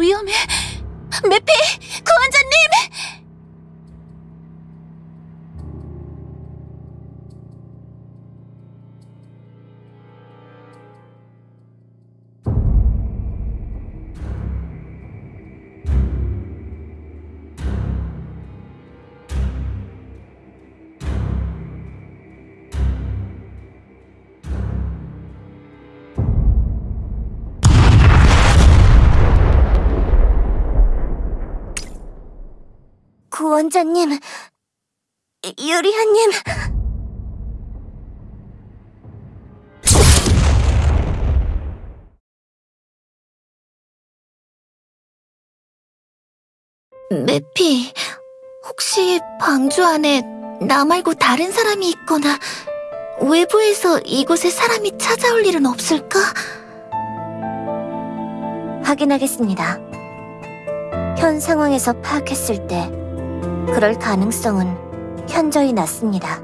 위험해. 매피, 구원자님, 유리아님. 매피, 혹시 방주 안에 나 말고 다른 사람이 있거나 외부에서 이곳에 사람이 찾아올 일은 없을까? 확인하겠습니다. 현 상황에서 파악했을 때 그럴 가능성은 현저히 낮습니다.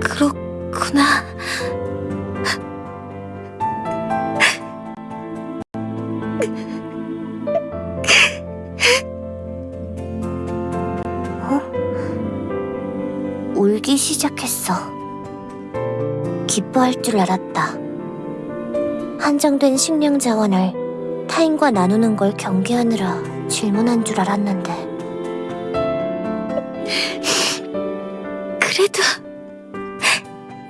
그렇구나. 어? 울기 시작했어. 기뻐할 줄 알았다. 한정된 식량 자원을 타인과 나누는 걸 경계하느라 질문한 줄 알았는데. 그래도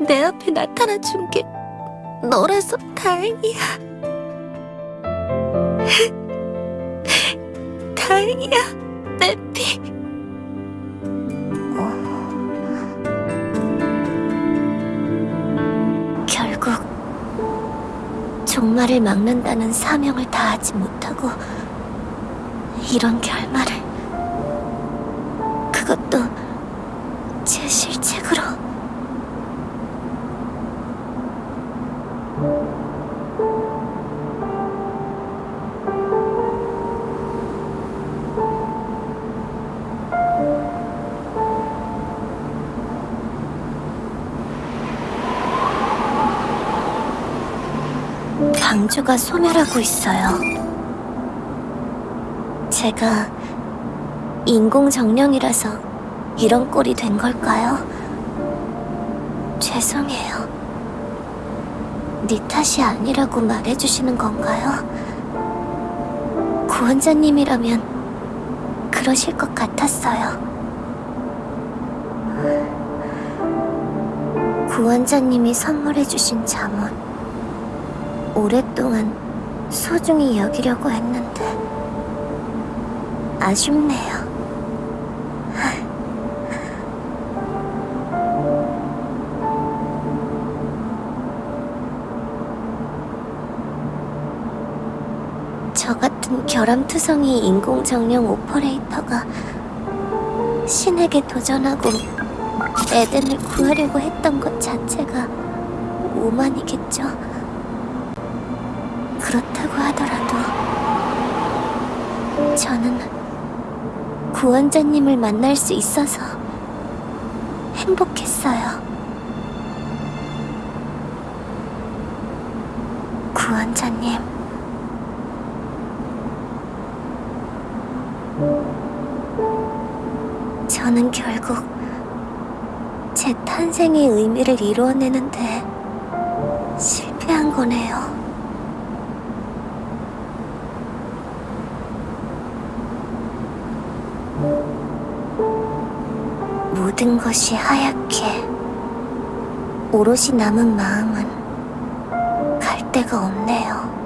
내 앞에 나타나 준 게 너라서 다행이야. 다행이야, 매피. 결국 종말을 막는다는 사명을 다하지 못하고 이런 결말을 그것도 제 실책으로 방주가 소멸하고 있어요. 제가 인공 정령이라서 이런 꼴이 된 걸까요? 죄송해요. 네 탓이 아니라고 말해주시는 건가요? 구원자님이라면 그러실 것 같았어요. 구원자님이 선물해주신 잠옷 오랫동안 소중히 여기려고 했는데 아쉽네요. 저 같은 결함투성이 인공정령 오퍼레이터가 신에게 도전하고 에덴을 구하려고 했던 것 자체가 오만이겠죠. 그렇다고 하더라도 저는 구원자님을 만날 수 있어서 행복했어요. 구원자님. 저는 결국 제 탄생의 의미를 이루어내는데 실패한 거네요. 모든 것이 하얗게 오롯이 남은 마음은 갈 데가 없네요.